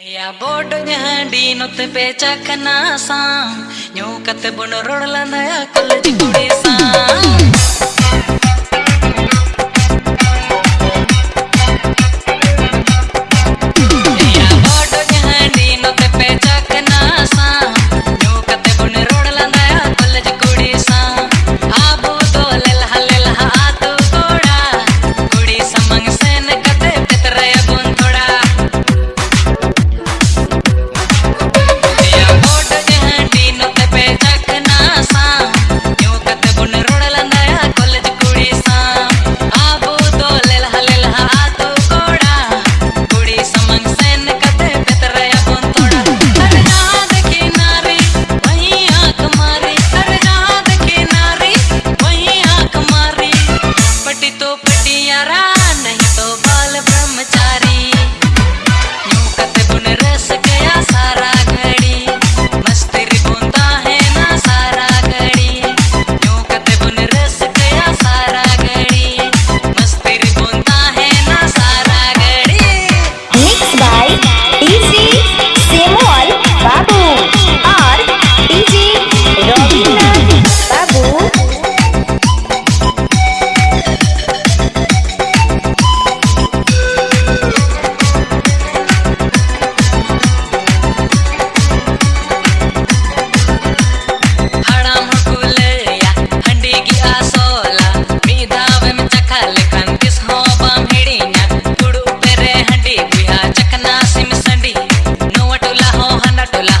या बोड हांडी नोते पे चखना सा न्यू कते बुन रोड़ लंदया कॉलेज कुड़ी सा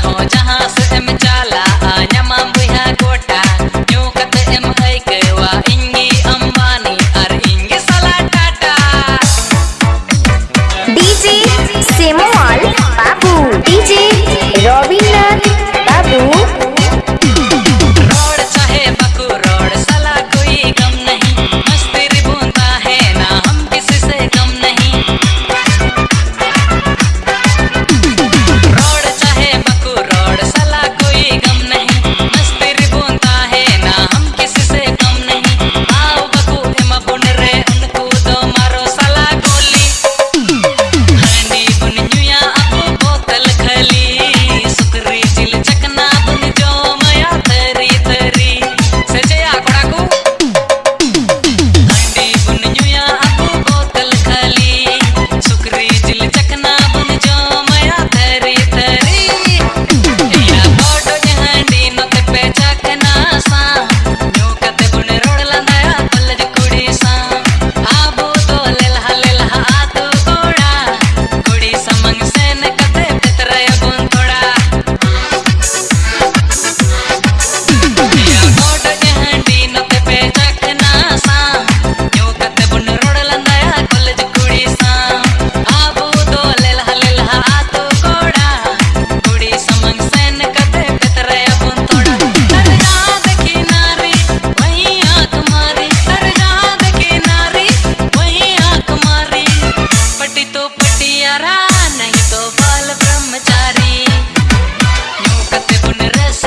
我。नहीं तो बाल ब्रह्मचारी। मुकते पुनरस